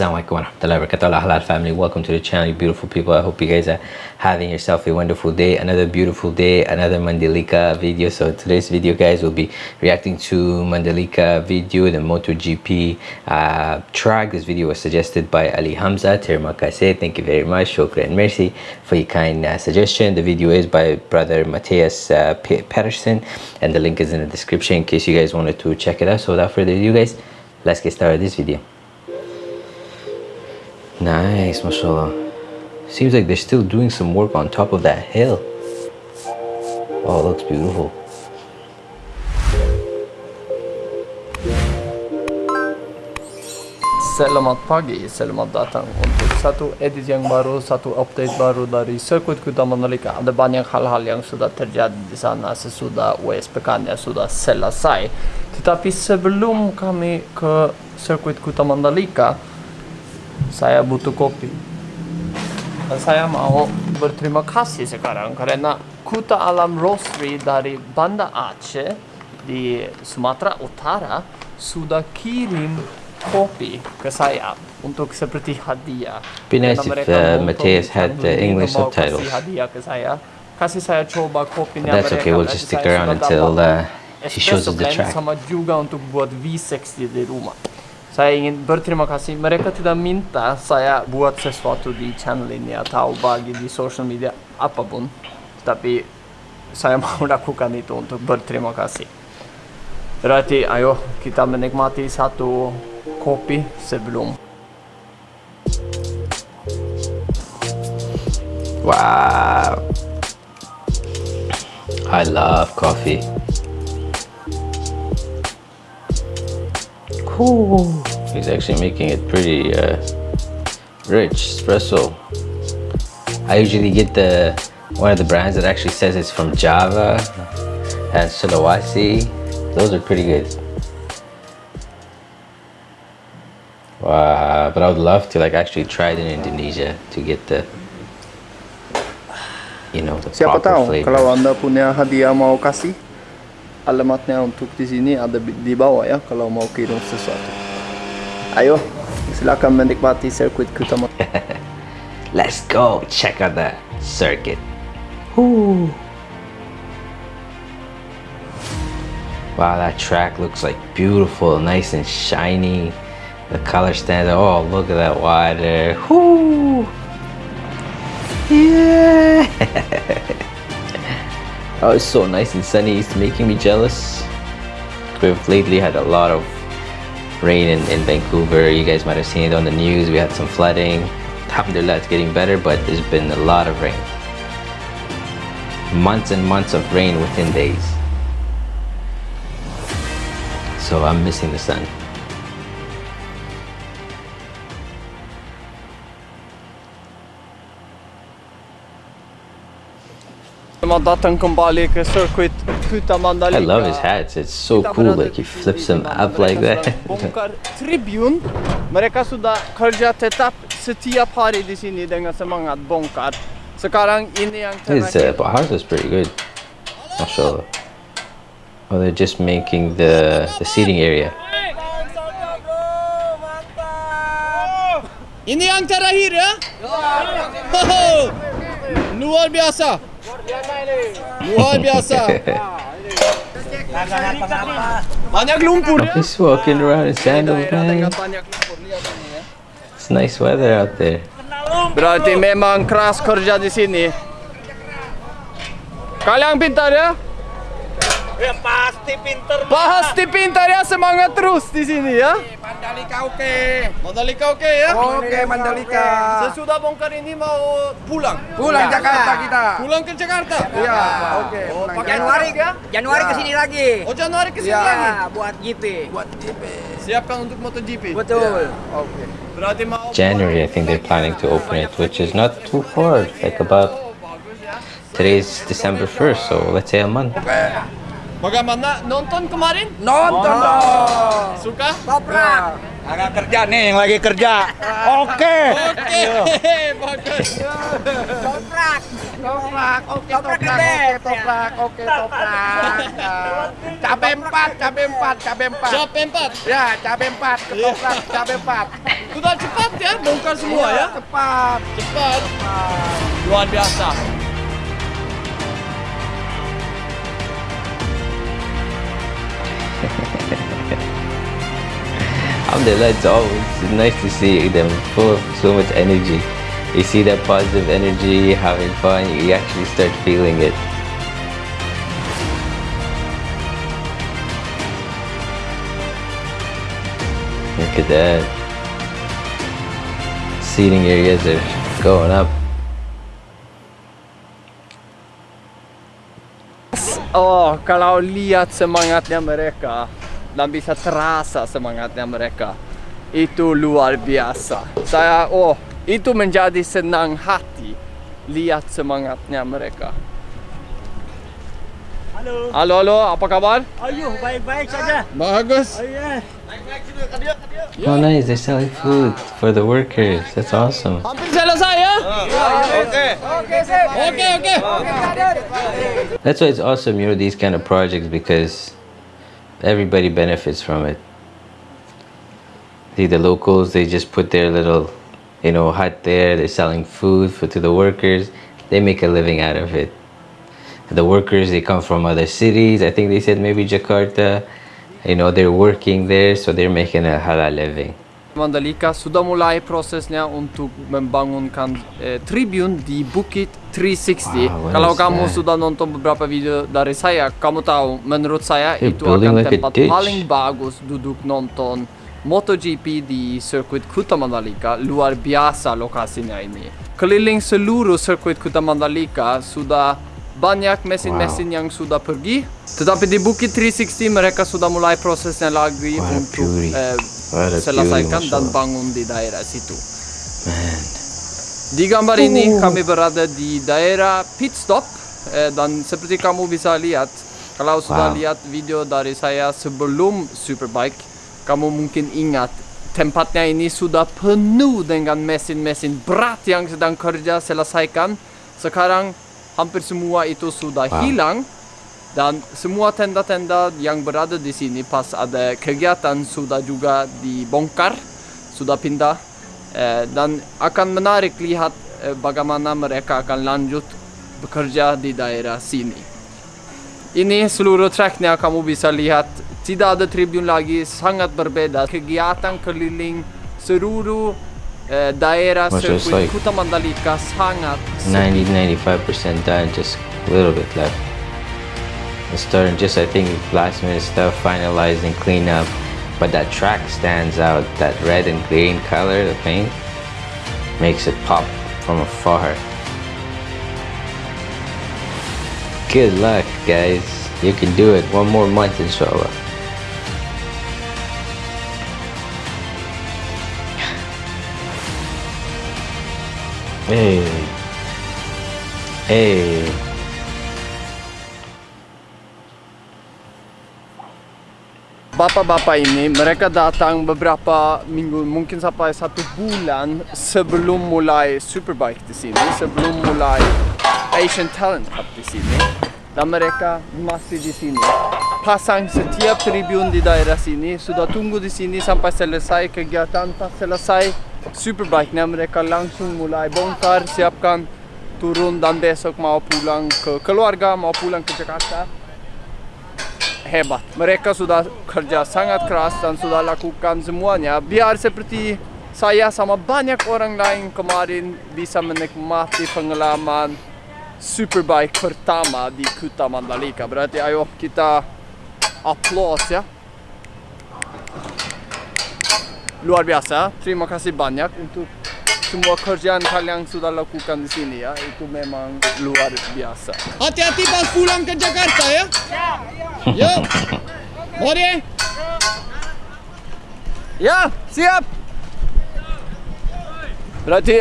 Assalamualaikum warahmatullahi wabarakatuh. Halal family welcome to the channel you beautiful people. I hope you guys are having yourself a wonderful day another beautiful day another mandalika video. So today's video guys will be reacting to mandalika video the MotoGP uh, track. This video was suggested by ali hamza terima kasih thank you very much. Shukran mercy for your kind uh, suggestion. The video is by brother matthias uh, patterson and the link is in the description in case you guys wanted to check it out. So without further ado guys let's get started this video Nice, mashallah. Seems like they're still doing some work on top of that hill. Oh, it looks beautiful. Selamat pagi, selamat datang untuk satu edit yang baru, satu update baru dari sirkuit Kuta Mandalika. Ada banyak hal-hal yang sudah terjadi di sana sesudah WSPK nya sudah selesai. Tetapi sebelum kami ke sirkuit Kuta Mandalika, saya butuh kopi. Saya mau berterima kasih sekarang karena Kuta Alam Roastery dari Banda Aceh di Sumatera Utara sudah kirim kopi ke saya untuk seperti hadiah. Be nice if uh, Matthias had the English subtitles. Hadiah ke saya. Kasih saya coba kopinya That's okay, we'll just stick around until uh, he shows us the track. Sama juga untuk buat V60 di rumah saya ingin berterima kasih. Mereka tidak minta saya buat sesuatu di channel ini atau bagi di social media apa pun. Tapi saya mau lakukan itu untuk berterima kasih. Berarti ayo kita menikmati satu kopi sebelum. Wow. I love coffee. Ooh, he's actually making it pretty uh, rich espresso. I usually get the one of the brands that actually says it's from Java and Sulawesi. Those are pretty good. Wow, but I would love to like actually try it in Indonesia to get the you know the Siapa proper tahu flavor. kalau anda punya hadiah mau kasih alamatnya untuk di sini ada di bawah ya kalau mau kirim sesuatu. Ayo, silakan menikmati sirkuit utama. Let's go check out the circuit. Ooh. Wow, that track looks like beautiful, nice and shiny. The color stands out. Oh, look at that water. Whoo! Yeah! Oh, it's so nice and sunny. It's making me jealous. We've lately had a lot of rain in, in Vancouver. You guys might have seen it on the news. We had some flooding. Alhamdulillah, it's getting better, but there's been a lot of rain. Months and months of rain within days. So I'm missing the sun. I love his hats. It's so cool. Like he flips them up like that. Bongkar tribun. Mereka sudah kerja tetap setiap hari di sini dengan semangat bongkar. Sekarang ini yang His uh, house is pretty good. Mashallah. Oh, they're just making the the seating area. Ini yang terakhir ya? Luar biasa. Luar biasa. Banyak lumpur ya. He's walking around in sandals, man. Ya. It's nice weather out there. Berarti memang keras kerja di sini. Kalian pintar ya? Ya pasti pinter Pasti pintar ya, semangat terus di sini ya. Mandalika oke. Mandalika oke ya? Oke Mandalika. Sesudah bongkar ini mau pulang. Pulang Jakarta kita. Pulang ke Jakarta. Iya, oke. pulang Januari ya? Januari Ya. ke sini lagi. Oh Januari ke sini Ya. lagi. Ya, buat GP. Buat JP. Siapkan untuk MotoGP. Betul. Oke. Berarti mau January, I think they're planning to open it, which is not too far. Like about Oh, ya. today's December 1st, so let's say a month. Bagaimana nonton kemarin? Nonton dong. Suka? Toprak. Agak kerja nih yang lagi kerja. Oke. Oke, bagus. Toprak. Toprak, oke Toprak toprak, oke toprak, oke toprak. Ya. Cabe empat, cabe empat, cabe empat. Siap empat. Ya, cabe empat, ketoprak, cabe empat. Sudah cepat ya, bongkar semua ya. Cepat. Cepat. Luar biasa. Alhamdulillah, it's always nice to see them full of so much energy. You see that positive energy, having fun, you actually start feeling it. Look at that. Seating areas are going up. Oh, kalau lihat semangatnya mereka dan bisa terasa semangatnya mereka itu luar biasa. Saya oh, itu menjadi senang hati lihat semangatnya mereka. Halo. Halo, halo, apa kabar? Ayo, baik-baik saja. Bagus. Oh ya. Oh, nice. They're selling food for the workers. That's awesome. Hampir selesai ya? Oke. Oke, oke. That's why it's awesome, you know, these kind of projects because everybody benefits from it. See, the locals, they just put their little, you know, hut there. They're selling food for, to the workers. They make a living out of it. The workers, they come from other cities. I think they said maybe Jakarta. You know, they're working there, so they're making a halal living. Mandalika sudah mulai prosesnya untuk membangunkan eh, tribun di Bukit 360. Wow, Kalau kamu that? sudah nonton beberapa video dari saya, kamu tahu menurut saya They're itu akan like tempat paling bagus duduk nonton MotoGP di sirkuit Kuta Mandalika. Luar biasa lokasinya ini. Keliling seluruh sirkuit Kuta Mandalika sudah banyak mesin-mesin yang sudah pergi. Tetapi di Bukit 360 mereka sudah mulai prosesnya lagi What untuk eh, a selesaikan dan bangun di daerah situ. Man. Di gambar ini kami berada di daerah pit stop eh, dan seperti kamu bisa lihat kalau sudah Wow. lihat video dari saya sebelum Superbike kamu mungkin ingat tempatnya ini sudah penuh dengan mesin-mesin berat yang sedang kerja selesaikan sekarang hampir semua itu sudah Wow. hilang dan semua tenda-tenda yang berada di sini pas ada kegiatan sudah juga dibongkar sudah pindah Eh, dan akan menarik lihat eh, bagaimana mereka akan lanjut bekerja di daerah sini. Ini seluruh tracknya kamu bisa lihat tidak ada tribun lagi sangat berbeda kegiatan keliling seluruh eh, daerah sirkuit like? Kuta Mandalika sangat 90 95% done just a little bit left. It's starting just i think last minute stuff finalizing clean up but that track stands out that red and green color the paint makes it pop from afar. Good luck guys. You can do it. One more month inshallah hey. Hey. Bapak-bapak ini mereka datang beberapa minggu mungkin sampai satu bulan sebelum mulai Superbike di sini, sebelum mulai Asian Talent Cup di sini. Dan mereka masih di sini. Pasang setiap tribun di daerah sini sudah tunggu di sini sampai selesai kegiatan pas selesai Superbike-nya mereka langsung mulai bongkar, siapkan turun dan besok mau pulang ke keluarga, mau pulang ke Jakarta hebat. Mereka sudah kerja sangat keras dan sudah lakukan semuanya biar seperti saya sama banyak orang lain kemarin bisa menikmati pengalaman Superbike pertama di Kuta Mandalika. Berarti ayo kita applause ya. Luar biasa. Terima kasih banyak untuk semua kerjaan kalian sudah lakukan di sini ya. Itu memang luar biasa. Hati-hati pas pulang ke Jakarta ya. Yuk. Mari. Ya, siap. Berarti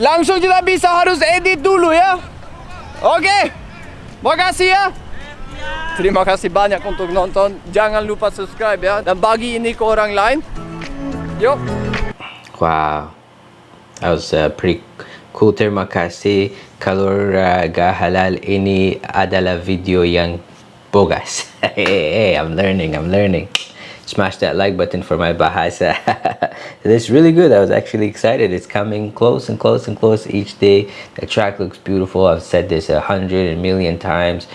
langsung kita bisa harus edit dulu ya. Oke. Makasih ya. Terima kasih banyak untuk nonton. Jangan lupa subscribe ya dan bagi ini ke orang lain. Yuk. Wow, that was uh, pretty cool. Terima kasih. Keluarga halal ini adalah video yang bogas. hey, hey, I'm learning. I'm learning. smash that like button for my bahasa it's really good i was actually excited it's coming close and close and close each day the track looks beautiful i've said this a hundred million times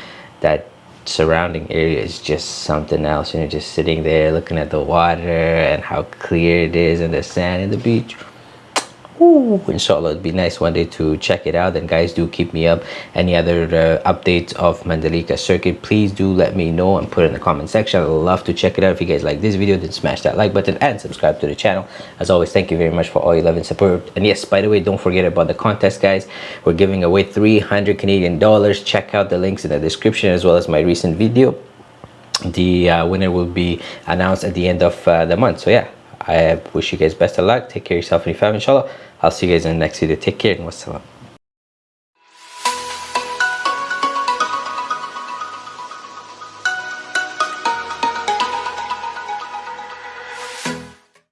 that surrounding area is just something else you know just sitting there looking at the water and how clear it is and the sand and the beach Ooh, inshallah it'd be nice one day to check it out. And guys do keep me up. Any other uh, updates of mandalika circuit please do let me know and put it in the comment section. I'd love to check it out. If you guys like this video then smash that like button and subscribe to the channel. As always thank you very much for all your love and support. And yes by the way don't forget about the contest guys. We're giving away 300 canadian dollars. Check out the links in the description as well as my recent video. The uh, winner will be announced at the end of uh, the month. So yeah I wish you guys best of luck. Take care of yourself and your family, inshallah. I'll see you guys in the next video. Take care and wassalam.